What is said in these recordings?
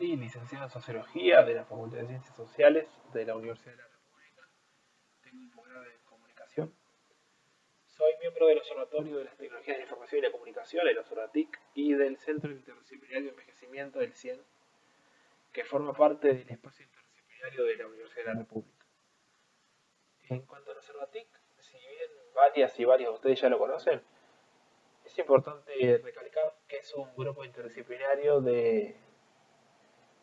Licenciado en Sociología de la Facultad de Ciencias Sociales de la Universidad de la República. Tengo un posgrado de Comunicación. Soy miembro del Observatorio de las Tecnologías de la Información y la Comunicación, el OSORATIC, y del Centro Interdisciplinario de Envejecimiento del CIEN, que forma parte del espacio interdisciplinario de la Universidad de la República. En cuanto al OSORATIC, si bien varias y varios de ustedes ya lo conocen, es importante recalcar que es un grupo interdisciplinario de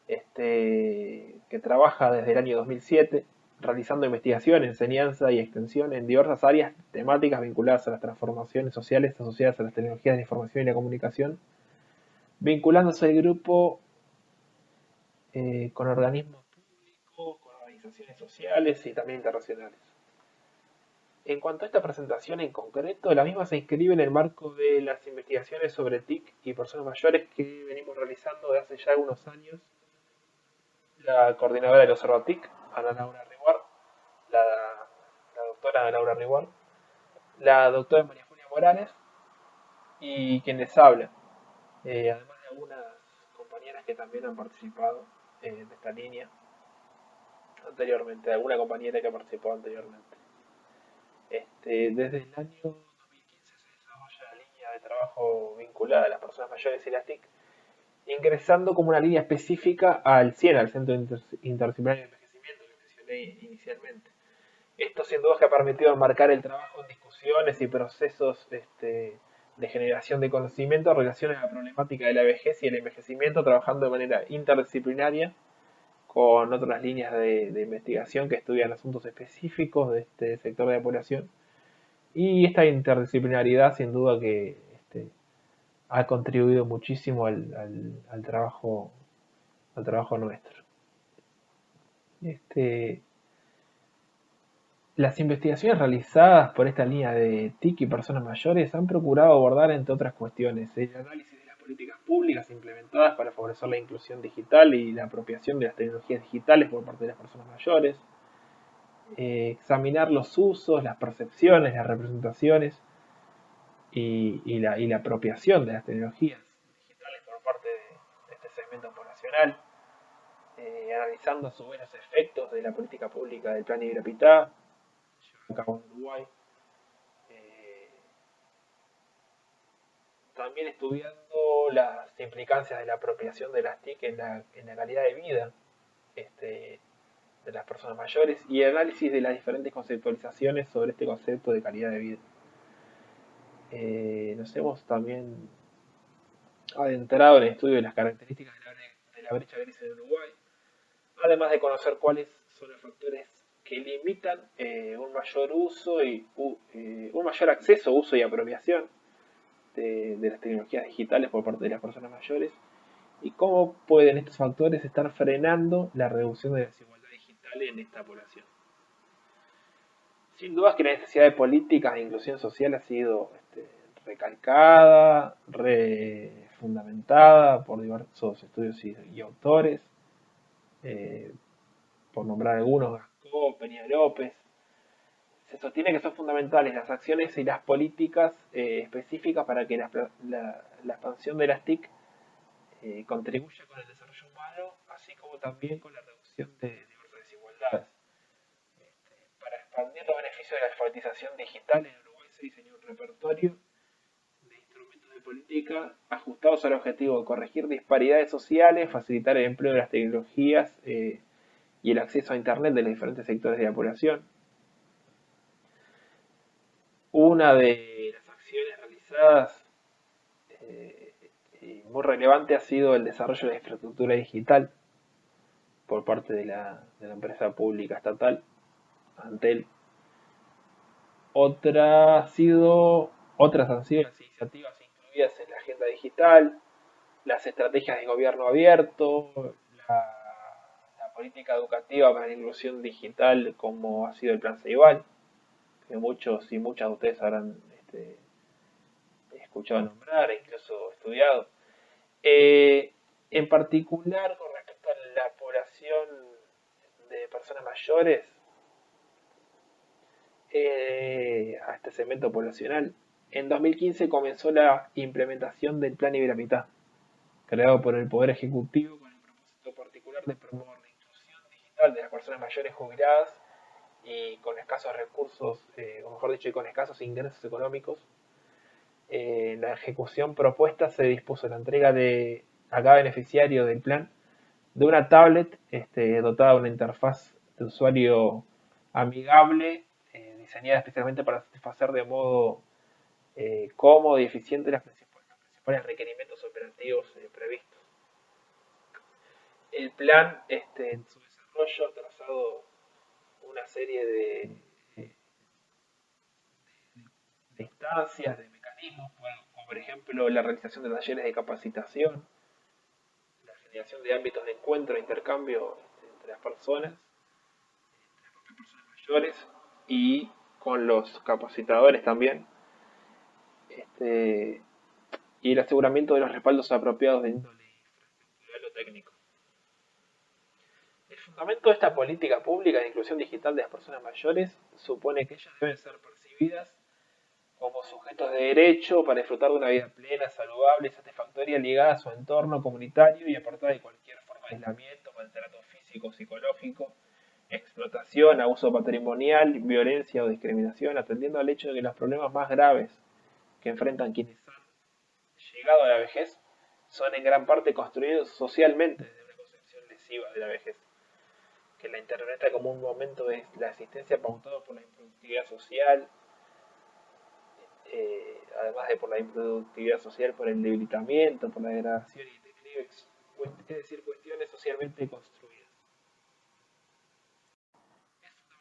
este, que trabaja desde el año 2007 realizando investigación, enseñanza y extensión en diversas áreas temáticas vinculadas a las transformaciones sociales asociadas a las tecnologías de la información y la comunicación, vinculándose al grupo eh, con organismos públicos, con organizaciones sociales y también internacionales. En cuanto a esta presentación en concreto, la misma se inscribe en el marco de las investigaciones sobre TIC y personas mayores que venimos realizando desde hace ya algunos años la coordinadora del Observatic, Ana Laura Riguard, la, doctora Ana Laura Riguard, la doctora María Julia Morales y quien les habla, eh, además de algunas compañeras que también han participado eh, de esta línea anteriormente, alguna compañera que ha participado anteriormente. Este, desde el año 2015 se desarrolla la línea de trabajo vinculada a las personas mayores y las TIC, ingresando como una línea específica al CIEN, al Centro Interdisciplinario de Envejecimiento que mencioné inicialmente. Esto sin duda que ha permitido enmarcar el trabajo en discusiones y procesos este, de generación de conocimiento en relación a la problemática de la vejez y el envejecimiento, trabajando de manera interdisciplinaria con otras líneas de, investigación que estudian asuntos específicos de este sector de la población. Y esta interdisciplinaridad sin duda que ha contribuido muchísimo al, trabajo, al trabajo nuestro. Este, las investigaciones realizadas por esta línea de TIC y personas mayores han procurado abordar, entre otras cuestiones, el análisis políticas públicas implementadas para favorecer la inclusión digital y la apropiación de las tecnologías digitales por parte de las personas mayores, eh, examinar los usos, las percepciones, las representaciones y, la, apropiación de las tecnologías digitales por parte de, este segmento poblacional, eh, analizando a su vez los efectos de la política pública del Plan Iberapitá, llevado a cabo en Uruguay, también estudiando las implicancias de la apropiación de las TIC en la, calidad de vida este, de las personas mayores y el análisis de las diferentes conceptualizaciones sobre este concepto de calidad de vida. Eh, nos hemos también adentrado en el estudio de las características de la, brecha gris en Uruguay, además de conocer cuáles son los factores que limitan eh, un mayor uso y eh, un mayor acceso, uso y apropiación de, las tecnologías digitales por parte de las personas mayores y cómo pueden estos factores estar frenando la reducción de la desigualdad digital en esta población. Sin duda que la necesidad de políticas de inclusión social ha sido recalcada, refundamentada por diversos estudios y, autores, eh, por nombrar algunos, Gascó, Peña López, se sostiene que son fundamentales las acciones y las políticas eh, específicas para que la, expansión de las TIC eh, contribuya con el desarrollo humano, así como también con la reducción de diversas desigualdades. Este, para expandir los beneficios de la alfabetización digital, en Uruguay se diseñó un repertorio política ajustados al objetivo de corregir disparidades sociales, facilitar el empleo de las tecnologías eh, y el acceso a Internet de los diferentes sectores de la población una de las acciones realizadas eh, muy relevante ha sido el desarrollo de la infraestructura digital por parte de la, empresa pública estatal, Antel. Otra ha sido, otras han sido las iniciativas incluidas en la agenda digital, las estrategias de gobierno abierto, la, política educativa para la inclusión digital como ha sido el Plan Ceibal que muchos y muchas de ustedes habrán este, escuchado nombrar incluso estudiado. Eh, en particular, con respecto a la población de personas mayores, eh, a este segmento poblacional, en 2015 comenzó la implementación del Plan Iberamita, creado por el Poder Ejecutivo con el propósito particular de promover la inclusión digital de las personas mayores jubiladas y con escasos recursos, eh, o mejor dicho, y con escasos ingresos económicos. En la ejecución propuesta se dispuso la entrega de a cada beneficiario del plan de una tablet este, dotada de una interfaz de usuario amigable, eh, diseñada especialmente para satisfacer de modo eh, cómodo y eficiente los principales requerimientos operativos eh, previstos. El plan, este, en su desarrollo, ha trazado una serie de, de instancias, de mecanismos, como por ejemplo la realización de talleres de capacitación, la generación de ámbitos de encuentro e intercambio este, entre las personas, entre las personas mayores y con los capacitadores también, este, y el aseguramiento de los respaldos apropiados de índole infraestructural o técnico. El fundamento de esta política pública de inclusión digital de las personas mayores supone que ellas deben ser percibidas como sujetos de derecho para disfrutar de una vida plena, saludable y satisfactoria ligada a su entorno comunitario y apartada de cualquier forma de aislamiento, maltrato físico, psicológico, explotación, abuso patrimonial, violencia o discriminación, atendiendo al hecho de que los problemas más graves que enfrentan quienes han llegado a la vejez son en gran parte construidos socialmente desde una concepción lesiva de la vejez, que la interpreta como un momento de la asistencia pautado por la improductividad social, eh, además de por la improductividad social, por el debilitamiento, por la degradación y declive, es decir, cuestiones socialmente construidas. Es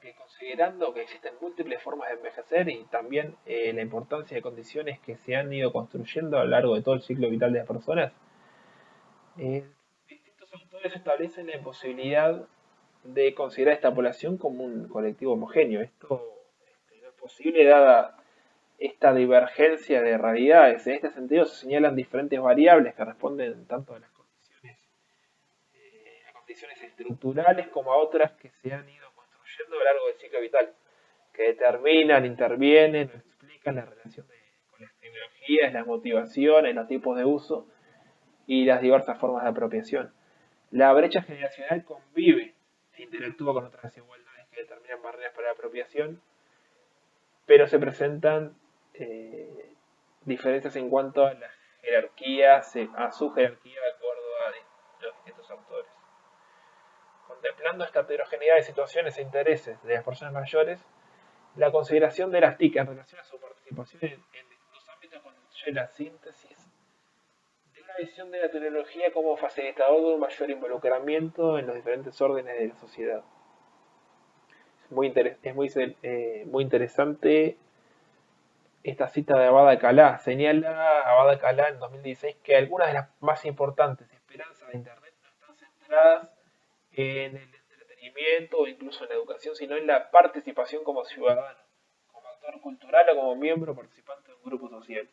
que considerando que existen múltiples formas de envejecer y también eh, la importancia de condiciones que se han ido construyendo a lo largo de todo el ciclo vital de las personas, eh, distintos autores establecen la imposibilidad de considerar esta población como un colectivo homogéneo. Esto este, no es posible dada esta divergencia de realidades. En este sentido se señalan diferentes variables que responden tanto a las condiciones, eh, condiciones estructurales como a otras que se han ido construyendo a lo largo del ciclo vital, que determinan, intervienen explican la relación con las tecnologías, las motivaciones, los tipos de uso y las diversas formas de apropiación. La brecha generacional convive e interactúa con otras desigualdades que determinan barreras para la apropiación, pero se presentan eh, diferencias en cuanto a las jerarquías, a su jerarquía de acuerdo a los distintos autores. Contemplando esta heterogeneidad de situaciones e intereses de las personas mayores, la consideración de las TIC en relación a su participación en, distintos ámbitos constituye la síntesis de una visión de la tecnología como facilitador de un mayor involucramiento en los diferentes órdenes de la sociedad. Es muy, eh, muy interesante esta cita de Abada Calá. Señala Abada Calá en 2016 que algunas de las más importantes esperanzas de Internet no están centradas en el entretenimiento o incluso en la educación, sino en la participación como ciudadano, como actor cultural o como miembro participante de un grupo social.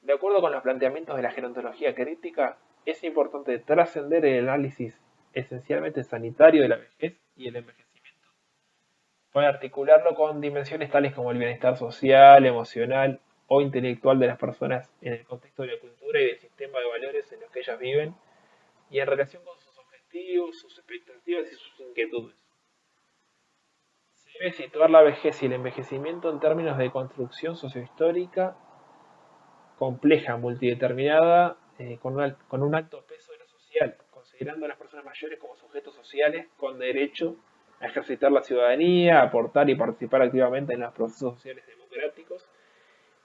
De acuerdo con los planteamientos de la gerontología crítica, es importante trascender el análisis esencialmente sanitario de la vejez y el envejecimiento Puede articularlo con dimensiones tales como el bienestar social, emocional o intelectual de las personas en el contexto de la cultura y del sistema de valores en los que ellas viven y en relación con sus expectativas y sus inquietudes. Se debe situar la vejez y el envejecimiento en términos de construcción sociohistórica compleja, multideterminada, eh, con, con un alto peso de lo social, considerando a las personas mayores como sujetos sociales con derecho ejercitar la ciudadanía, aportar y participar activamente en los procesos sociales democráticos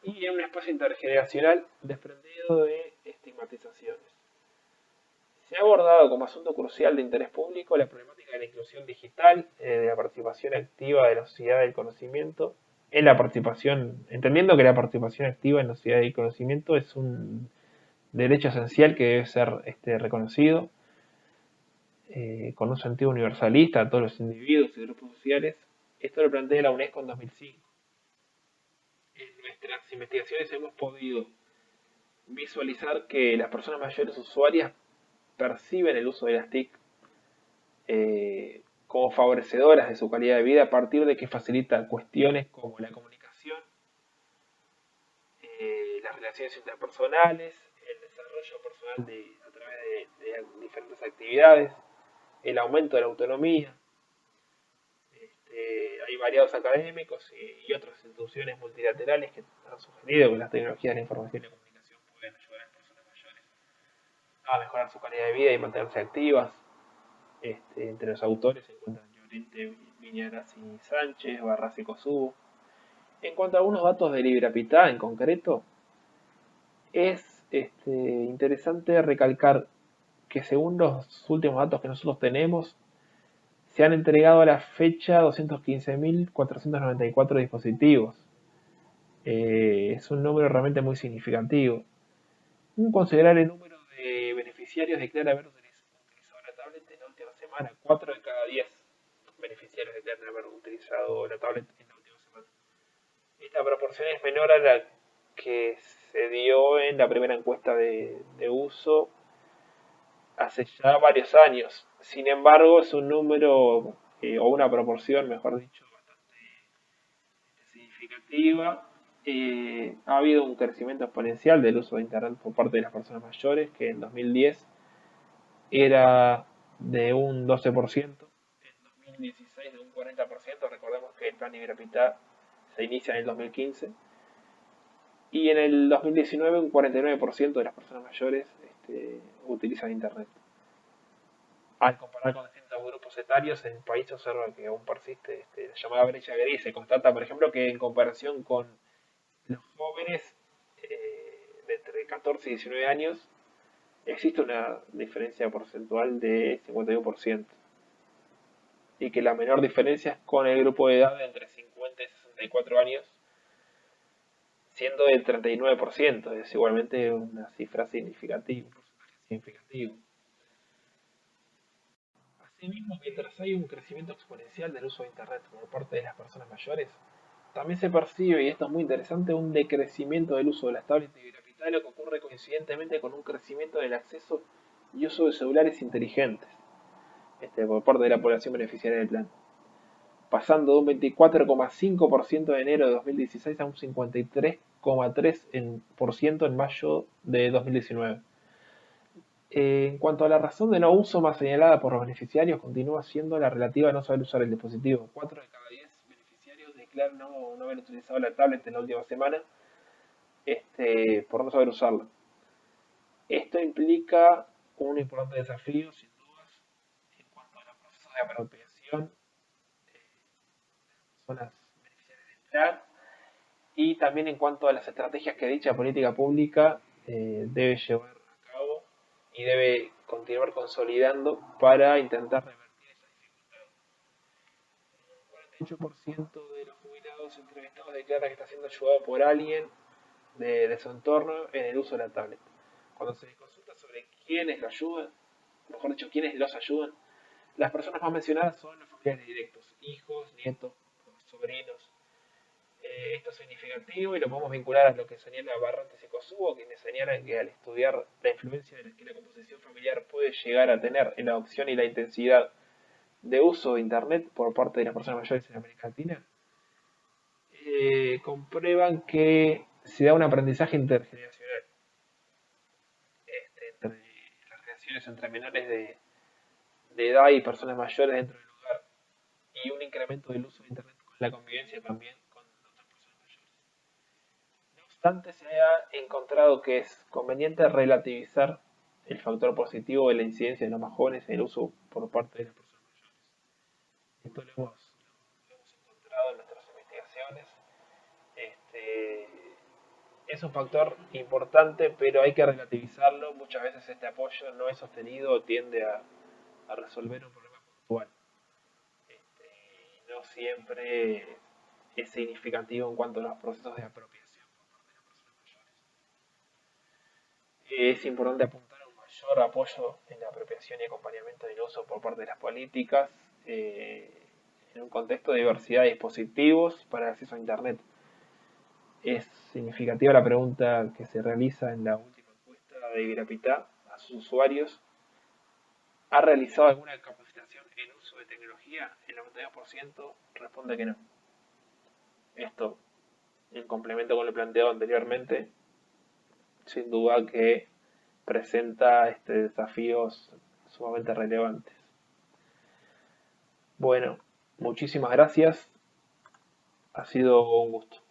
y en un espacio intergeneracional desprendido de estigmatizaciones. Se ha abordado como asunto crucial de interés público la problemática de la inclusión digital, eh, de la participación activa de la sociedad del conocimiento, en la participación, entendiendo que la participación activa en la sociedad del conocimiento es un derecho esencial que debe ser este, reconocido eh, con un sentido universalista a todos los individuos y grupos sociales. Esto lo plantea la UNESCO en 2005. En nuestras investigaciones hemos podido visualizar que las personas mayores usuarias perciben el uso de las TIC eh, como favorecedoras de su calidad de vida a partir de que facilita cuestiones como la comunicación, eh, las relaciones interpersonales, el desarrollo personal de, a través de, diferentes actividades, el aumento de la autonomía. Este, hay variados académicos y, otras instituciones multilaterales que han sugerido que las tecnologías de la información y la comunicación pueden ayudar a las personas mayores a mejorar su calidad de vida y mantenerse activas. Este, entre los autores se encuentran Llorente, Viñaras y Sánchez, Barras y Kosubo. En cuanto a algunos datos de LibrePita en concreto, es este, interesante recalcar que según los últimos datos que nosotros tenemos, se han entregado a la fecha 215.494 dispositivos. Eh, es un número realmente muy significativo. Un considerable número beneficiarios declara haber utilizado la tablet en la última semana. 4 de cada 10 beneficiarios declaran haber utilizado la tablet en la última semana. Esta proporción es menor a la que se dio en la primera encuesta de, uso hace ya varios años. Sin embargo, es un número eh, o una proporción, mejor dicho, bastante significativa. Ha habido un crecimiento exponencial del uso de Internet por parte de las personas mayores, que en 2010 era de un 12%, en 2016 de un 40%, recordemos que el plan Iberapita se inicia en el 2015 y en el 2019 un 49% de las personas mayores este, utilizan Internet. Al comparar con distintos grupos etarios, el país se observa que aún persiste este, la llamada brecha gris. Se constata, por ejemplo, que en comparación con los jóvenes eh, de entre 14 y 19 años, existe una diferencia porcentual de 51%. Y que la menor diferencia es con el grupo de edad de entre 50 y 64 años, siendo del 39%, es igualmente una cifra significativa, significativo. Asimismo, mientras hay un crecimiento exponencial del uso de Internet por parte de las personas mayores, también se percibe, y esto es muy interesante, un decrecimiento del uso de las de lo que ocurre coincidentemente con un crecimiento del acceso y uso de celulares inteligentes este, por parte de la población beneficiaria del plan pasando de un 24,5% de enero de 2016 a un 53,3% en mayo de 2019. Eh, en cuanto a la razón de no uso más señalada por los beneficiarios, continúa siendo la relativa a no saber usar el dispositivo. 4 de cada 10 declaran no, haber utilizado la tablet en la última semana este, por no saber usarla. Esto implica un importante desafío, sin dudas, en cuanto a los procesos de apropiación personas beneficiarias del plan y también en cuanto a las estrategias que dicha política pública eh, debe llevar a cabo y debe continuar consolidando para intentar revertir esa dificultad. 48% de los jubilados entrevistados declara que está siendo ayudado por alguien de, de, su entorno en el uso de la tablet. Cuando se consulta sobre quiénes lo ayudan, mejor dicho, quiénes los ayudan, las personas más mencionadas son los familiares directos, hijos, nietos, sobrinos. Eh, esto es significativo y lo podemos vincular a lo que señala Barrantes y Kosubo, quienes señalan que al estudiar la influencia que la composición familiar puede llegar a tener en la adopción y la intensidad de uso de Internet por parte de las personas mayores en América Latina, eh, comprueban que se da un aprendizaje intergeneracional este, entre las relaciones entre menores de, de edad y personas mayores dentro del lugar y un incremento del uso de Internet la convivencia también con otras personas mayores. No obstante, se ha encontrado que es conveniente relativizar el factor positivo de la incidencia de los más jóvenes en el uso por parte de las personas mayores. Esto lo hemos, encontrado en nuestras investigaciones. Este, es un factor importante, pero hay que relativizarlo. Muchas veces este apoyo no es sostenido o tiende a, resolver un problema puntual no siempre es significativo en cuanto a los procesos de apropiación por parte de las personas mayores. Es importante apuntar a un mayor apoyo en la apropiación y acompañamiento del uso por parte de las políticas eh, en un contexto de diversidad de dispositivos para el acceso a Internet. Es significativa la pregunta que se realiza en la última encuesta de Iberapita a sus usuarios. ¿Ha realizado alguna capacitación en uso de tecnología, el 92% responde que no. Esto, en complemento con lo planteado anteriormente, sin duda que presenta este, desafíos sumamente relevantes. Bueno, muchísimas gracias. Ha sido un gusto.